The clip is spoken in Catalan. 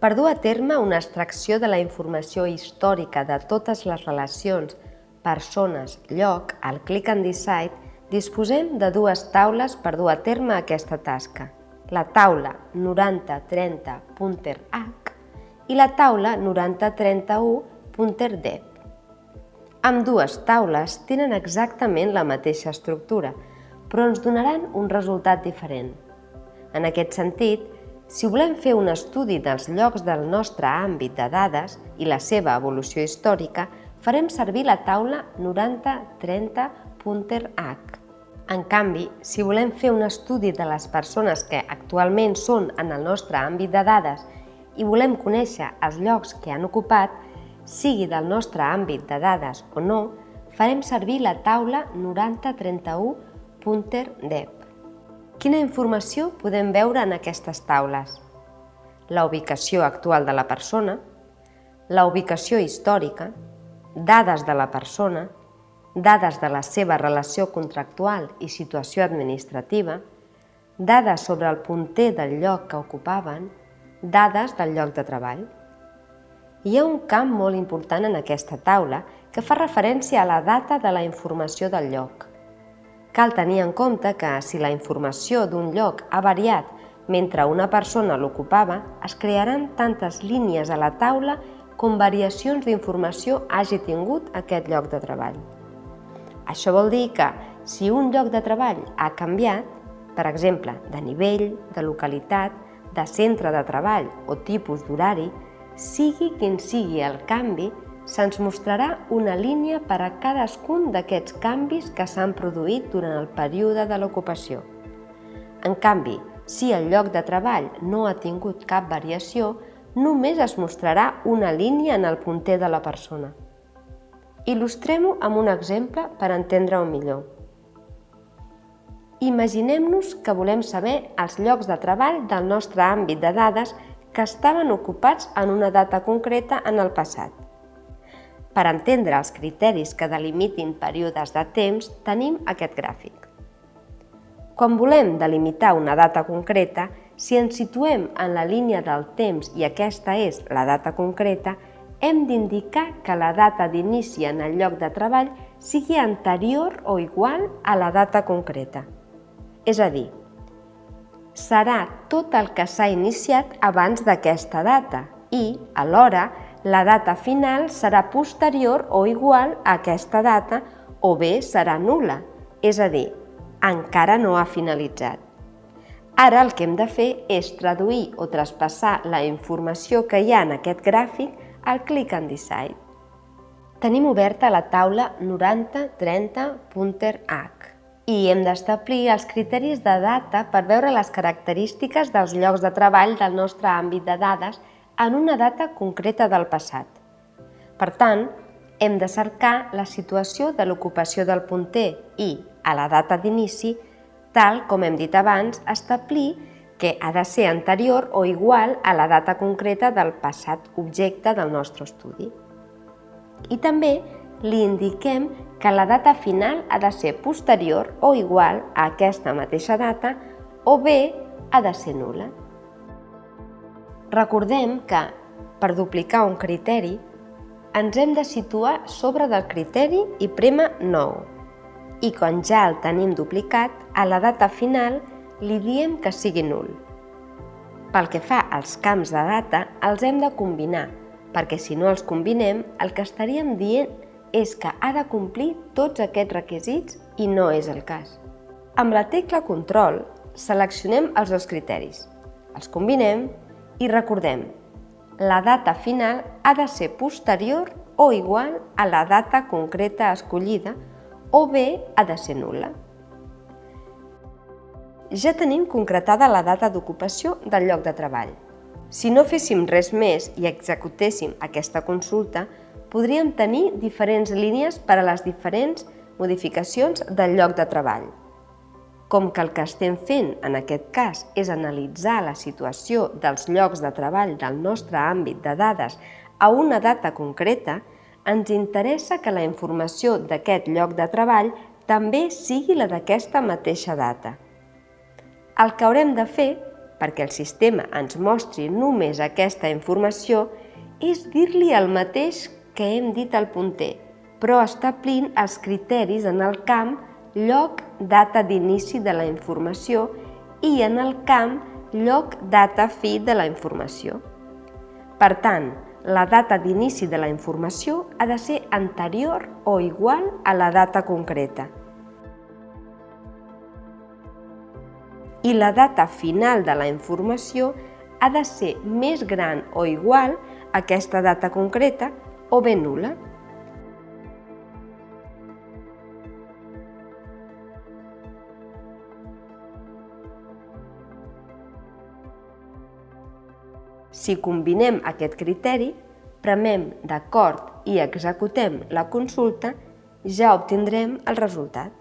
Per dur a terme una extracció de la informació històrica de totes les relacions, persones, lloc, al Click and Decide, disposem de dues taules per dur a terme aquesta tasca. La taula 9030.h i la taula 9031.dep. Amb dues taules tenen exactament la mateixa estructura, però ens donaran un resultat diferent. En aquest sentit, si volem fer un estudi dels llocs del nostre àmbit de dades i la seva evolució històrica, farem servir la taula 9030.h. En canvi, si volem fer un estudi de les persones que actualment són en el nostre àmbit de dades i volem conèixer els llocs que han ocupat, sigui del nostre àmbit de dades o no, farem servir la taula 9031.dep. Quina informació podem veure en aquestes taules? La ubicació actual de la persona, la ubicació històrica, dades de la persona, dades de la seva relació contractual i situació administrativa, dades sobre el punter del lloc que ocupaven, dades del lloc de treball. Hi ha un camp molt important en aquesta taula que fa referència a la data de la informació del lloc. Cal tenir en compte que si la informació d'un lloc ha variat mentre una persona l'ocupava, es crearan tantes línies a la taula com variacions d'informació hagi tingut aquest lloc de treball. Això vol dir que si un lloc de treball ha canviat, per exemple, de nivell, de localitat, de centre de treball o tipus d'horari, sigui quin sigui el canvi, se'ns mostrarà una línia per a cadascun d'aquests canvis que s'han produït durant el període de l'ocupació. En canvi, si el lloc de treball no ha tingut cap variació, només es mostrarà una línia en el punter de la persona. Il·lustrem-ho amb un exemple per entendre-ho millor. Imaginem-nos que volem saber els llocs de treball del nostre àmbit de dades que estaven ocupats en una data concreta en el passat. Per entendre els criteris que delimitin períodes de temps, tenim aquest gràfic. Quan volem delimitar una data concreta, si ens situem en la línia del temps i aquesta és la data concreta, hem d'indicar que la data d'inici en el lloc de treball sigui anterior o igual a la data concreta. És a dir, serà tot el que s'ha iniciat abans d'aquesta data i, alhora, la data final serà posterior o igual a aquesta data o bé serà nula, és a dir, encara no ha finalitzat. Ara el que hem de fer és traduir o traspassar la informació que hi ha en aquest gràfic al Click and Decide. Tenim oberta la taula 9030.h i hem d'establir els criteris de data per veure les característiques dels llocs de treball del nostre àmbit de dades en una data concreta del passat. Per tant, hem de cercar la situació de l'ocupació del punter i, a la data d'inici, tal com hem dit abans, establir que ha de ser anterior o igual a la data concreta del passat objecte del nostre estudi. I també li indiquem que la data final ha de ser posterior o igual a aquesta mateixa data o bé ha de ser nula. Recordem que, per duplicar un criteri, ens hem de situar sobre del criteri i prema 9. I quan ja el tenim duplicat, a la data final li diem que sigui nul. Pel que fa als camps de data, els hem de combinar, perquè si no els combinem, el que estaríem dient és que ha de complir tots aquests requisits i no és el cas. Amb la tecla Control seleccionem els dos criteris, els combinem i recordem, la data final ha de ser posterior o igual a la data concreta escollida o bé ha de ser nul·la. Ja tenim concretada la data d'ocupació del lloc de treball. Si no féssim res més i executéssim aquesta consulta, podríem tenir diferents línies per a les diferents modificacions del lloc de treball. Com que el que estem fent en aquest cas és analitzar la situació dels llocs de treball del nostre àmbit de dades a una data concreta, ens interessa que la informació d'aquest lloc de treball també sigui la d'aquesta mateixa data. El que haurem de fer perquè el sistema ens mostri només aquesta informació és dir-li el mateix que hem dit al punter, però establint els criteris en el camp lloc, data d'inici de la informació i en el camp lloc, data, fi de la informació. Per tant, la data d'inici de la informació ha de ser anterior o igual a la data concreta. I la data final de la informació ha de ser més gran o igual a aquesta data concreta o bé nula. Si combinem aquest criteri, premem d'acord i executem la consulta, ja obtindrem el resultat.